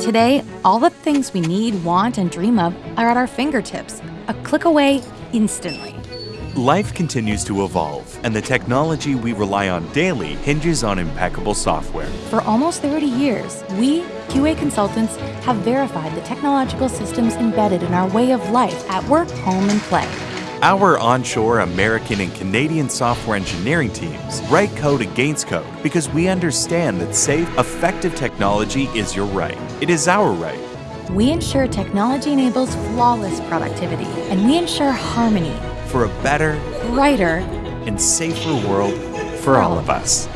Today, all the things we need, want, and dream of are at our fingertips, a click away instantly. Life continues to evolve, and the technology we rely on daily hinges on impeccable software. For almost 30 years, we, QA consultants, have verified the technological systems embedded in our way of life at work, home, and play. Our onshore American and Canadian software engineering teams write code against code because we understand that safe, effective technology is your right. It is our right. We ensure technology enables flawless productivity, and we ensure harmony for a better, brighter, and safer world for all of us.